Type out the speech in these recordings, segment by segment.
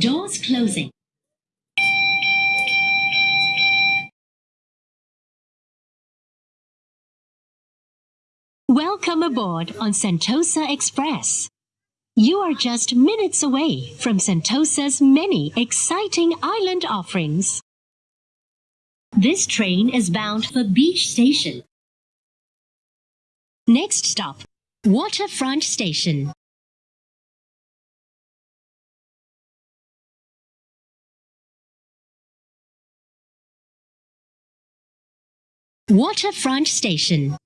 Doors closing. Welcome aboard on Sentosa Express. You are just minutes away from Sentosa's many exciting island offerings. This train is bound for Beach Station. Next stop, Waterfront Station. Waterfront Station.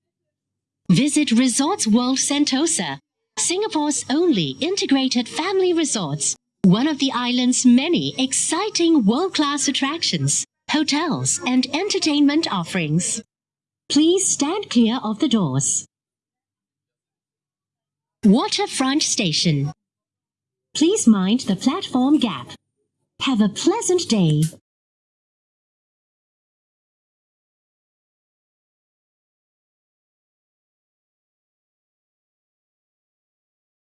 Visit Resorts World Sentosa, Singapore's only integrated family resorts, one of the island's many exciting world-class attractions, hotels and entertainment offerings. Please stand clear of the doors. Waterfront Station. Please mind the platform gap. Have a pleasant day.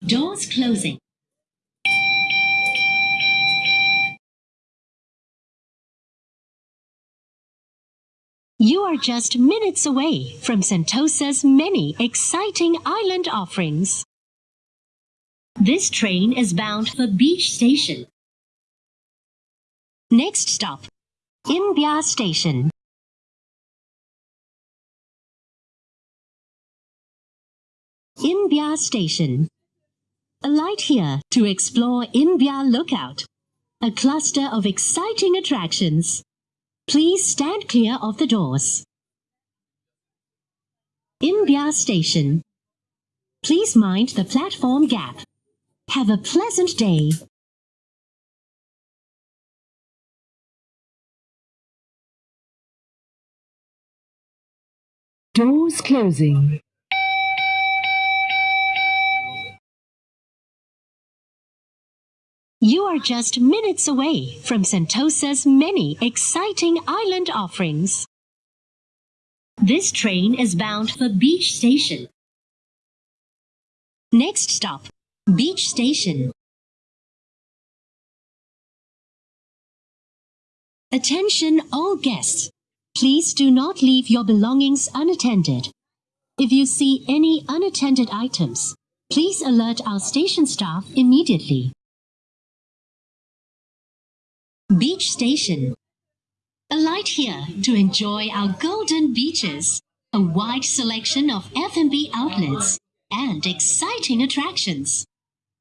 Doors closing. You are just minutes away from Sentosa's many exciting island offerings. This train is bound for Beach Station. Next stop, Imbiah Station. Imbiah Station. Alight here to explore Imbiah Lookout, a cluster of exciting attractions. Please stand clear of the doors. Imbiah Station. Please mind the platform gap. Have a pleasant day. Doors closing. You are just minutes away from Sentosa's many exciting island offerings. This train is bound for Beach Station. Next stop, Beach Station. Attention all guests. Please do not leave your belongings unattended. If you see any unattended items, please alert our station staff immediately. Beach Station. Alight here to enjoy our golden beaches, a wide selection of F&B outlets, and exciting attractions.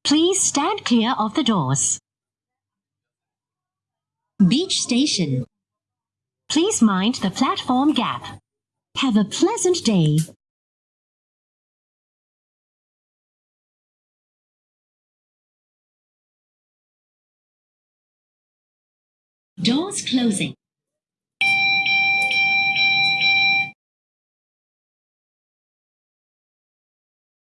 Please stand clear of the doors. Beach Station. Please mind the platform gap. Have a pleasant day. Doors closing.